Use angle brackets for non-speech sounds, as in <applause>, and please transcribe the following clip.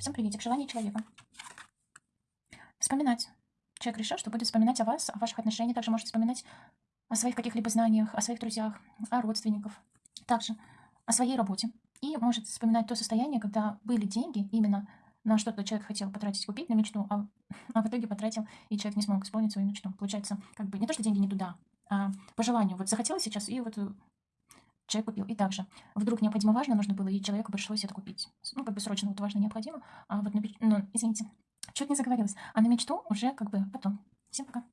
Всем приветик. Желание человека. Вспоминать. Человек решил, что будет вспоминать о вас, о ваших отношениях. Также может вспоминать о своих каких-либо знаниях, о своих друзьях, о родственниках. Также о своей работе. И может вспоминать то состояние, когда были деньги именно на что-то человек хотел потратить, купить на мечту, а, <laughs> а в итоге потратил, и человек не смог исполнить свою мечту. Получается, как бы не то, что деньги не туда, а по желанию. Вот захотелось сейчас, и вот э, человек купил. И также вдруг необходимо важно нужно было, и человеку пришлось это купить. Ну, как бы срочно вот важно необходимо. А вот, на, ну, извините, чуть не заговорилась. А на мечту уже как бы потом. Всем пока.